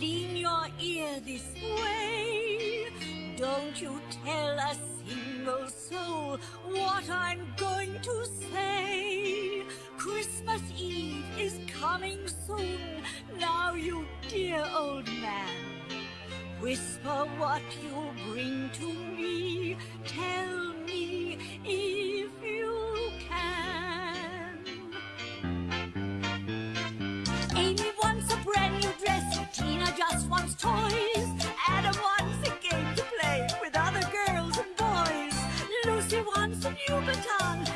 lean your ear this way. Don't you tell a single soul what I'm going to say. Christmas Eve is coming soon. Now, you dear old man, whisper what you'll bring to me. Tell me if you can. Amy toys. Adam wants a game to play with other girls and boys. Lucy wants a new baton.